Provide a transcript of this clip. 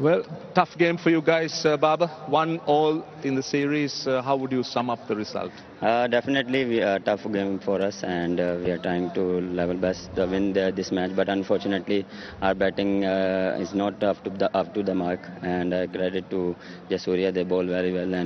Well, tough game for you guys, uh, Baba. One all in the series. Uh, how would you sum up the result? Uh, definitely, we are tough game for us, and uh, we are trying to level best to win the, this match. But unfortunately, our batting is not up to the up to the mark. And credit to Jayasuriya, they bowl very well and.